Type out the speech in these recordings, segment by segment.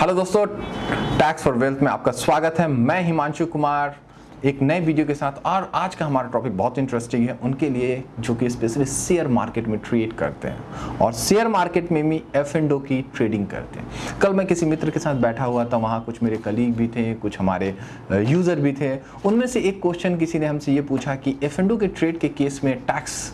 Hello दोस्तों tax for wealth में आपका स्वागत है। मैं हिमांशु कुमार, एक नए वीडियो के साथ। और आज का हमारा टॉपिक बहुत इंटरेस्टिंग है, उनके लिए जो कि स्पेशली शेयर मार्केट में ट्रेड करते हैं। और शेयर मार्केट में भी एफ़ एंड ओ की ट्रेडिंग करते हैं। कल मैं किसी मित्र के साथ बैठा हुआ था, वहाँ कुछ मेरे कलीग भी थे, कुछ हमारे यूज़र भी थे। उनमें से एक क्वेश्चन किसी ने हमसे ये पूछा कि एफ़ एंड ओ के ट्रेड के केस में टैक्स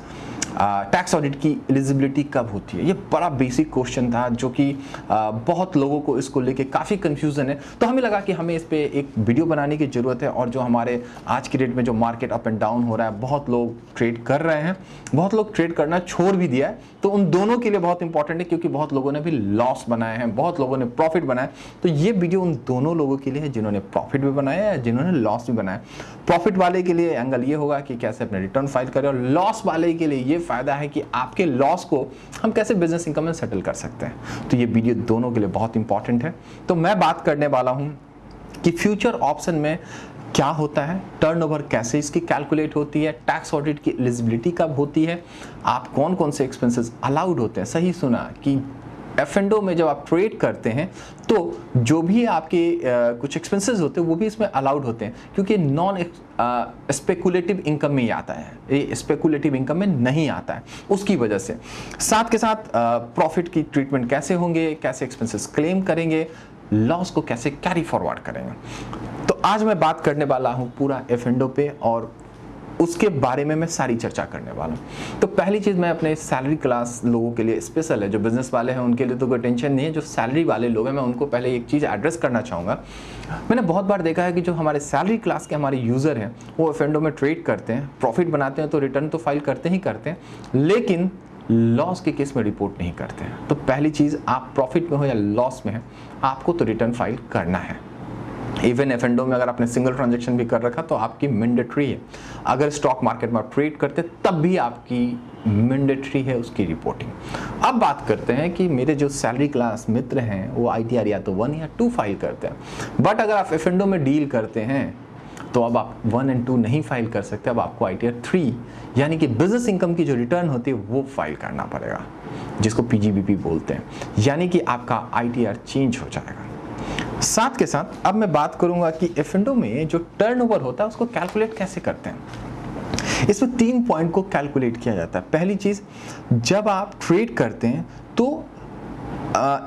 टैक्स ऑडिट की एलिजिबिलिटी कब होती है? ये बड़ा बेसिक क्वेश्चन था जो कि बहुत लोगों को इसको लेके काफ़ी कंफ्यूजन है। तो हमें लगा कि हमें इस पर एक वीडियो बनाने की ज़रूरत है और जो हमारे आज की डेट में जो मार्केट अप एंड डाउन हो रहा है, बहुत लोग ट्रेड कर रहे हैं। बहुत लोग ट्रेड करना छोड़ भी दिया है। तो उन दोनों के लिए बहुत इंपॉर्टेंट है क्योंकि बहुत लोगों ने भी लॉस बनाए हैं, बहुत लोगों ने प्रॉफिट बनाया तो ये वीडियो उन दोनों लोगों के लिए है जिन्होंने प्रॉफिट भी बनाया है, जिन्होंने लॉस भी बनाया प्रॉफिट वाले के लिए एंगल ये होगा कि कैसे अपने रिटर्न फ़ाइल करें और लॉस वाले के लिए ये फ़ायदा है कि आपके लॉस को हम कैसे बिज़नेस इनकम में सेटल कर सकते हैं। तो ये वीडियो दोनों के लिए बहुत इंपॉर्टेंट है। तो मैं बात करने वाला हूँ कि फ्यूचर ऑप्शन में क्या होता है टर्नओवर कैसे इसकी कैलकुलेट होती है टैक्स ऑडिट की एलिजिबिलिटी कब होती है, आप कौन कौन से एक्सपेंसेस अलाउड होते हैं। सही सुना कि एफ़ में जब आप ट्रेड करते हैं तो जो भी आपके कुछ एक्सपेंसेस होते हैं, वो भी इसमें अलाउड होते हैं, क्योंकि नॉन स्पेकुलेटिव इनकम में ही आता है। ये स्पेकुलेटिव इनकम में नहीं आता है। उसकी वजह से। साथ के साथ प्रॉफिट की ट्रीटमेंट कैसे होंगे, कैसे एक्सपेंसेस क्लेम करेंगे लॉस को कैसे कैरी फॉरवर्ड करेंगे। तो आज मैं बात करने वाला हूँ पूरा एफ़ पे और उसके बारे में मैं सारी चर्चा करने वाला हूँ। तो पहली चीज़ मैं अपने सैलरी क्लास लोगों के लिए स्पेशल है, जो बिज़नेस वाले हैं, उनके लिए तो कोई टेंशन नहीं है, जो सैलरी वाले लोग हैं, मैं उनको पहले एक चीज़ एड्रेस करना चाहूँगा। मैंने बहुत बार देखा है कि जो हमारे सैलरी क्लास के हमारे यूज़र हैं, वो एफ़ में ट्रेड करते हैं प्रॉफिट बनाते हैं तो रिटर्न तो फ़ाइल करते ही करते हैं, लेकिन लॉस के केस में रिपोर्ट नहीं करते हैं। तो पहली चीज़, आप प्रॉफिट में हो या लॉस में है, आपको तो रिटर्न फ़ाइल करना है। इवन एफ़ एंडो में अगर आपने सिंगल ट्रांजेक्शन भी कर रखा तो आपकी मैंडेटरी है। अगर स्टॉक मार्केट में आप ट्रेड करते, तब भी आपकी मैंडेटरी है उसकी रिपोर्टिंग अब बात करते हैं कि मेरे जो सैलरी क्लास मित्र हैं, वो आईटीआर या तो वन या टू फ़ाइल करते हैं। बट अगर आप एफ़ में डील करते हैं तो अब आप वन एंड टू नहीं फ़ाइल कर सकते, अब आपको आई टी आर थ्री यानी कि बिज़नेस इनकम की जो रिटर्न होती है, वो फ़ाइल करना पड़ेगा, जिसको पीजीबीपी बोलते हैं। यानी कि आपका आई चेंज हो जाएगा। साथ के साथ अब मैं बात करूँगा कि एफ़ में जो टर्नओवर होता है, उसको कैलकुलेट कैसे करते हैं? इसमें तीन पॉइंट को कैलकुलेट किया जाता है। पहली चीज़, जब आप ट्रेड करते हैं तो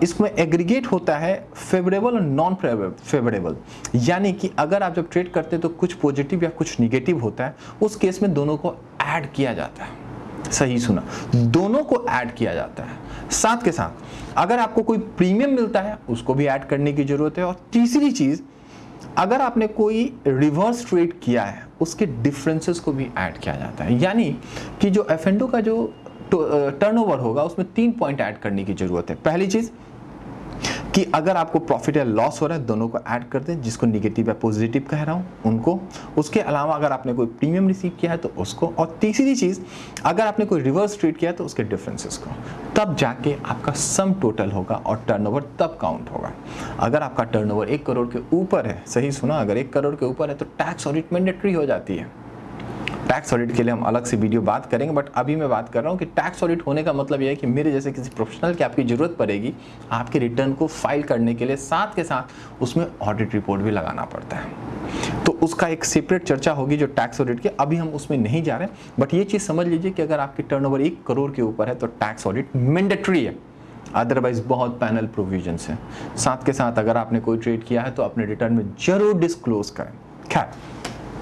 इसमें एग्रीगेट होता है फेवरेबल और नॉन फेवरेबल यानी कि अगर आप जब ट्रेड करते हैं तो कुछ पॉजिटिव या कुछ निगेटिव होता है, उस केस में दोनों को ऐड किया जाता है। सही सुना। दोनों को ऐड किया जाता है। साथ के साथ, अगर आपको कोई प्रीमियम मिलता है, उसको भी ऐड करने की ज़रूरत है। और तीसरी चीज़, अगर आपने कोई रिवर्स ट्रेड किया है, उसके डिफरेंसेस को भी ऐड किया जाता है। यानी कि जो एफ़ का जो टर्नओवर होगा, उसमें तीन पॉइंट ऐड करने की ज़रूरत है। पहली चीज़ कि अगर आपको प्रॉफिट या लॉस हो रहा है, दोनों को ऐड कर दें, जिसको निगेटिव या पॉजिटिव कह रहा हूँ, उनको। उसके अलावा अगर आपने कोई प्रीमियम रिसीव किया है तो उसको। और तीसरी चीज़, अगर आपने कोई रिवर्स ट्रीट किया है तो उसके डिफरेंसेस को। तब जाके आपका सम टोटल होगा और टर्नओवर तब काउंट होगा। अगर आपका टर्नओवर एक करोड़ के ऊपर है, सही सुना, अगर एक करोड़ के ऊपर है तो टैक्स ऑडिट मैंडेटरी हो जाती है। टैक्स ऑडिट के लिए हम अलग से वीडियो बात करेंगे बट अभी मैं बात कर रहा हूँ कि टैक्स ऑडिट होने का मतलब यह है कि मेरे जैसे किसी प्रोफेशनल की आपकी ज़रूरत पड़ेगी, आपके रिटर्न को फ़ाइल करने के लिए साथ के साथ उसमें ऑडिट रिपोर्ट भी लगाना पड़ता है। तो उसका एक सेपरेट चर्चा होगी जो टैक्स ऑडिट की, अभी हम उसमें नहीं जा रहे बट ये चीज़ समझ लीजिए कि अगर आपकी टर्न एक करोड़ के ऊपर है तो टैक्स ऑडिट मैंडेटरी है। अदरवाइज़ बहुत पैनल प्रोविज़न है। साथ के साथ अगर आपने कोई ट्रेड किया है तो अपने रिटर्न में ज़रूर डिस्क्लोज करें। खैर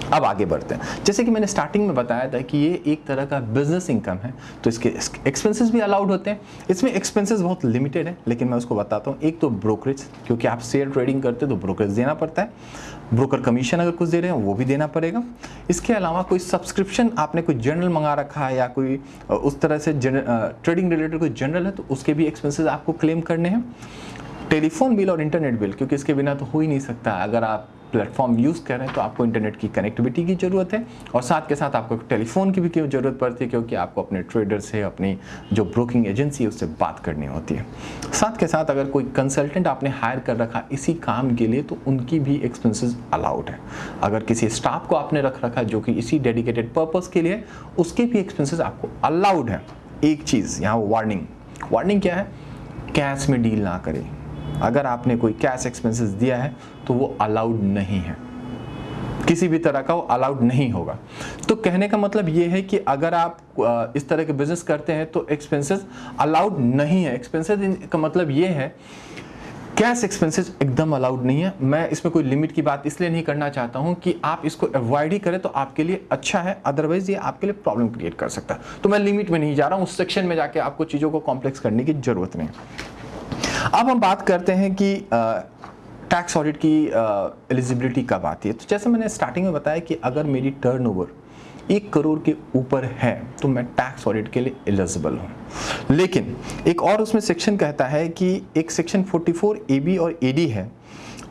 अब आगे बढ़ते हैं। जैसे कि मैंने स्टार्टिंग में बताया था कि ये एक तरह का बिज़नेस इनकम है तो इसके एक्सपेंसेस भी अलाउड होते हैं। इसमें एक्सपेंसेस बहुत लिमिटेड है, लेकिन मैं उसको बताता हूँ। एक तो ब्रोकरेज क्योंकि आप शेयर ट्रेडिंग करते हैं तो ब्रोकरेज देना पड़ता है। ब्रोकर कमीशन अगर कुछ दे रहे हैं, वो भी देना पड़ेगा। इसके अलावा कोई सब्सक्रिप्शन आपने कोई जर्नल मंगा रखा है या कोई उस तरह से ट्रेडिंग रिलेटेड कोई जर्नल है तो उसके भी एक्सपेंसेस आपको क्लेम करने हैं। टेलीफोन बिल और इंटरनेट बिल क्योंकि इसके बिना तो हो ही नहीं सकता। अगर आप प्लेटफॉर्म यूज़ कर रहे हैं तो आपको इंटरनेट की कनेक्टिविटी की ज़रूरत है और साथ के साथ आपको टेलीफोन की भी क्यों ज़रूरत पड़ती है क्योंकि आपको अपने ट्रेडर से, अपनी जो ब्रोकिंग एजेंसी है, उससे बात करनी होती है। साथ के साथ अगर कोई कंसल्टेंट आपने हायर कर रखा इसी काम के लिए तो उनकी भी एक्सपेंसेस अलाउड है। अगर किसी स्टाफ को आपने रख रखा जो कि इसी डेडिकेटेड पर्पज़ के लिए, उसके भी एक्सपेंसेस आपको अलाउड है। एक चीज़, यहाँ वार्निंग वार्निंग क्या है? कैश में डील ना करें। अगर आपने कोई कैश एक्सपेंसेस दिया है तो वो अलाउड नहीं है। किसी भी तरह का वो अलाउड नहीं होगा। तो कहने का मतलब ये है कि अगर आप इस तरह के बिज़नेस करते हैं तो एक्सपेंसेस अलाउड नहीं है। एक्सपेंसेस का मतलब ये है कैश एक्सपेंसेस एकदम अलाउड नहीं है। मैं इसमें कोई लिमिट की बात इसलिए नहीं करना चाहता हूँ कि आप इसको अवॉइड ही करें तो आपके लिए अच्छा है। अदरवाइज़ ये आपके लिए प्रॉब्लम क्रिएट कर सकता है। तो मैं लिमिट में नहीं जा रहा हूँ। उस सेक्शन में जाके आपको चीज़ों को कॉम्प्लेक्स करने की ज़रूरत नहीं। अब हम बात करते हैं कि टैक्स ऑडिट की एलिजिबिलिटी कब आती है? तो जैसे मैंने स्टार्टिंग में बताया कि अगर मेरी टर्नओवर एक करोड़ के ऊपर है तो मैं टैक्स ऑडिट के लिए एलिजिबल हूँ। लेकिन एक और उसमें सेक्शन कहता है कि एक सेक्शन 44 ए बी और ए डी है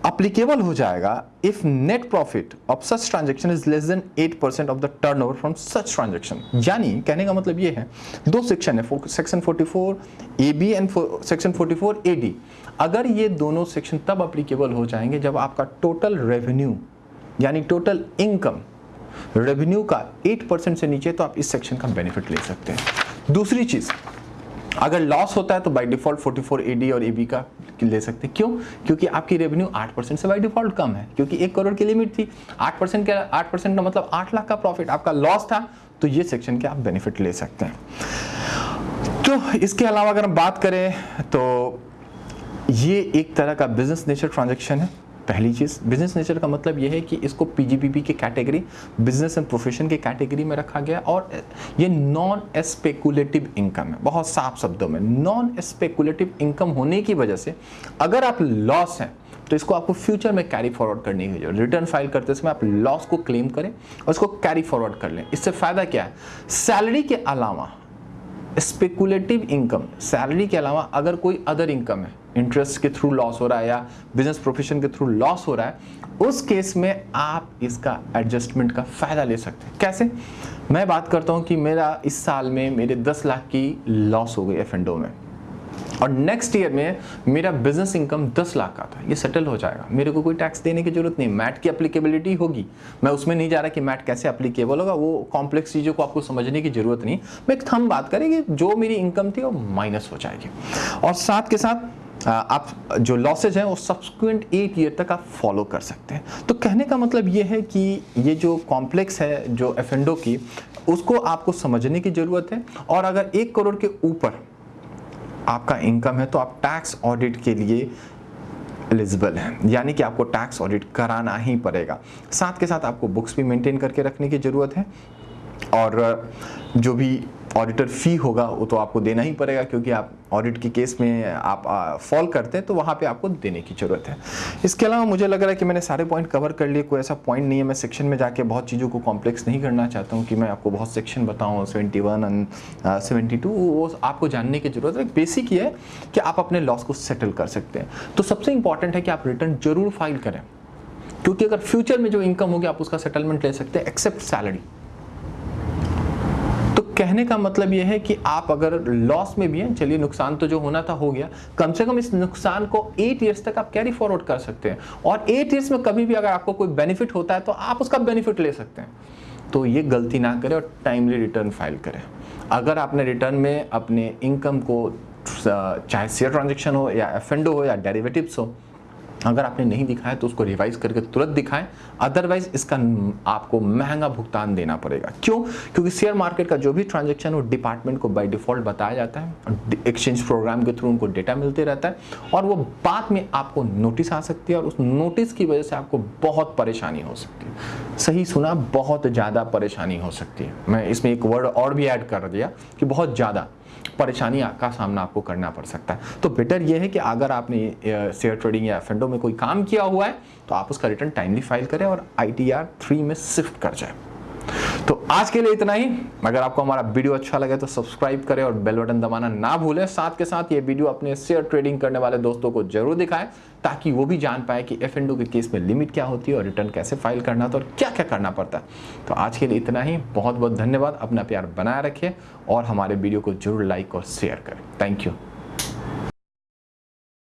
अप्लीकेबल हो जाएगा if net profit of such transaction is less than 8 percent of the turnover from such transaction यानी कहने का मतलब ये है, दो सेक्शन है section 44 A B and section 44 A D अगर ये दोनों सेक्शन तब अप्लीकेबल हो जाएँगे जब आपका टोटल रेवेन्यू यानी टोटल इनकम रेवेन्यू का 8 परसेंट से नीचे तो आप इस सेक्शन का बेनिफिट ले सकते हैं। दूसरी चीज़ अगर लॉस होता है तो बाई डिफ़ॉल्ट 44 एडी और एबी का ले सकते क्यों? क्योंकि आपकी रेवेन्यू 8 परसेंट से बाई डिफ़ॉल्ट कम है। क्योंकि एक करोड़ की लिमिट थी। 8 परसेंट का 8 परसेंट का मतलब 8 लाख का प्रॉफिट आपका लॉस था तो ये सेक्शन के आप बेनिफिट ले सकते हैं। तो इसके अलावा अगर हम बात करें तो ये एक तरह का बिज़नेस नेचर ट्रांजेक्शन है। पहली चीज़ बिज़नेस नेचर का मतलब यह है कि इसको पीजीपीपी के कैटेगरी बिज़नेस एंड प्रोफेशन के कैटेगरी में रखा गया और ये नॉन स्पेकुलेटिव इनकम है। बहुत साफ़ शब्दों में नॉन स्पेकुलेटिव इनकम होने की वजह से अगर आप लॉस हैं तो इसको आपको फ्यूचर में कैरी फॉरवर्ड करने की ज़रूरत रिटर्न फ़ाइल करते समय आप लॉस को क्लेम करें और उसको कैरी फॉरवर्ड कर लें। इससे फ़ायदा क्या है? सैलरी के अलावा स्पेकुलेटिव इनकम सैलरी के अलावा अगर कोई अदर इनकम है इंटरेस्ट के थ्रू लॉस हो रहा है या बिज़नेस प्रोफेशन के थ्रू लॉस हो रहा है, उस केस में आप इसका एडजस्टमेंट का फ़ायदा ले सकते हैं। कैसे? मैं बात करता हूँ कि मेरा इस साल में मेरे 10 लाख की लॉस हो गई एफ़ में। और नेक्स्ट ईयर में मेरा बिज़नेस इनकम 10 लाख का था ये सेटल हो जाएगा। मेरे को कोई टैक्स देने की ज़रूरत नहीं। मैट की अप्लीकेबिलिटी होगी। मैं उसमें नहीं जा रहा कि मैट कैसे अप्लीकेबल होगा। वो कॉम्प्लेक्स चीज़ों को आपको समझने की ज़रूरत नहीं। मैं एक थम बात करें जो मेरी इनकम थी वो माइनस हो जाएगी। और साथ के साथ आप जो लॉसेज हैं, वो सब्सक्वेंट एट ईयर तक आप फॉलो कर सकते हैं। तो कहने का मतलब ये है कि ये जो कॉम्प्लेक्स है, जो एफ़ की, उसको आपको समझने की ज़रूरत है। और अगर एक करोड़ के ऊपर आपका इनकम है तो आप टैक्स ऑडिट के लिए एलिजिबल है। यानी कि आपको टैक्स ऑडिट कराना ही पड़ेगा। साथ के साथ आपको बुक्स भी मेंटेन करके रखने की ज़रूरत है। और जो भी ऑडिटर फ़ी होगा, वो तो आपको देना ही पड़ेगा, क्योंकि आप ऑडिट के केस में आप फॉल करते हैं तो वहाँ पे आपको देने की ज़रूरत है। इसके अलावा मुझे लग रहा है कि मैंने सारे पॉइंट कवर कर लिए, कोई ऐसा पॉइंट नहीं है। मैं सेक्शन में जाके बहुत चीज़ों को कॉम्प्लेक्स नहीं करना चाहता हूँ कि मैं आपको बहुत सेक्शन बताऊँ seventy one and seventy two वो आपको जानने की ज़रूरत है। बेसिक ये है कि आप अपने लॉस को सेटल कर सकते हैं। तो सबसे इंपॉर्टेंट है कि आप रिटर्न ज़रूर फ़ाइल करें। क्योंकि अगर फ्यूचर में जो इनकम होगी, आप उसका सेटलमेंट ले सकते हैं एक्सेप्ट सैलरी कहने का मतलब यह है कि आप अगर लॉस में भी हैं, चलिए नुकसान तो जो होना था, हो गया। कम से कम इस नुकसान को एट ईयर्स तक आप कैरी फॉरवर्ड कर सकते हैं। और एट ईयर्स में कभी भी अगर आपको कोई बेनिफिट होता है तो आप उसका बेनिफिट ले सकते हैं। तो ये गलती ना करें और टाइमली रिटर्न फ़ाइल करें। अगर आपने रिटर्न में अपने इनकम को चाहे शेयर ट्रांजेक्शन हो या एफ़ हो या डेरिवेटिव्स हो अगर आपने नहीं दिखाया तो उसको रिवाइज करके तुरंत दिखाएँ। अदरवाइज़ इसका आपको महँगा भुगतान देना पड़ेगा। क्यों? क्योंकि शेयर मार्केट का जो भी ट्रांजेक्शन वो डिपार्टमेंट को बाय डिफ़ॉल्ट बताया जाता है। एक्सचेंज प्रोग्राम के थ्रू उनको डेटा मिलते रहता है। और वो बाद में आपको नोटिस आ सकती है और उस नोटिस की वजह से आपको बहुत परेशानी हो सकती है। सही सुना, बहुत ज़्यादा परेशानी हो सकती है। मैं इसमें एक वर्ड और भी ऐड कर दिया कि बहुत ज़्यादा परेशानी का सामना आपको करना पड़ सकता है। तो बेटर यह है कि अगर आपने शेयर ट्रेडिंग या एफेंडो में कोई काम किया हुआ है तो आप उसका रिटर्न टाइमली फ़ाइल करें और आई टी आर थ्री में शिफ्ट कर जाए। तो आज के लिए इतना ही। अगर आपको हमारा वीडियो अच्छा लगे तो सब्सक्राइब करें और बेल बटन दबाना ना भूलें। साथ के साथ ये वीडियो अपने शेयर ट्रेडिंग करने वाले दोस्तों को ज़रूर दिखाएँ, ताकि वो भी जान पाए कि एफ़ के केस में लिमिट क्या होती है और रिटर्न कैसे फ़ाइल करना था और क्या क्या करना पड़ता है। तो आज के लिए इतना ही। बहुत बहुत धन्यवाद। अपना प्यार बनाए रखें और हमारे वीडियो को ज़रूर लाइक और शेयर करें। Thank you